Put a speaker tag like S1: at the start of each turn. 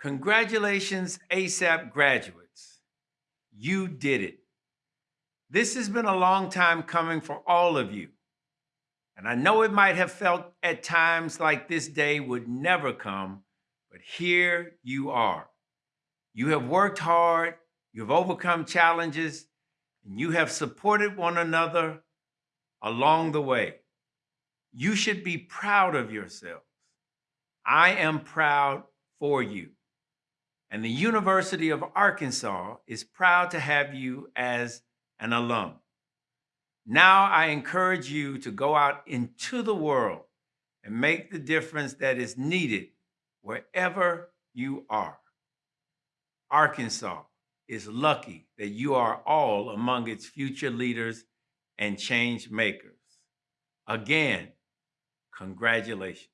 S1: Congratulations, ASAP graduates. You did it. This has been a long time coming for all of you. And I know it might have felt at times like this day would never come, but here you are. You have worked hard, you have overcome challenges, and you have supported one another along the way. You should be proud of yourselves. I am proud for you. And the University of Arkansas is proud to have you as an alum. Now I encourage you to go out into the world and make the difference that is needed wherever you are. Arkansas is lucky that you are all among its future leaders and change makers. Again, congratulations.